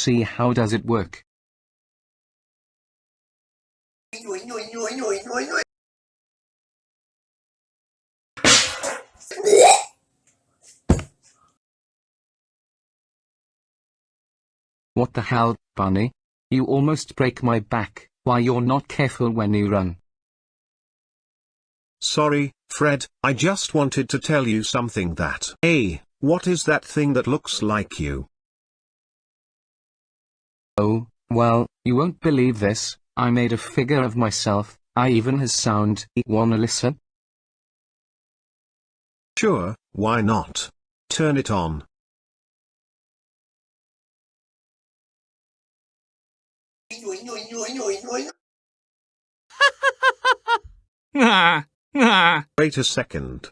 see how does it work. What the hell, Bunny? You almost break my back, why you're not careful when you run. Sorry, Fred, I just wanted to tell you something that. Hey, what is that thing that looks like you? Oh, well, you won't believe this, I made a figure of myself, I even has sound. Wanna listen? Sure, why not? Turn it on. Wait a second.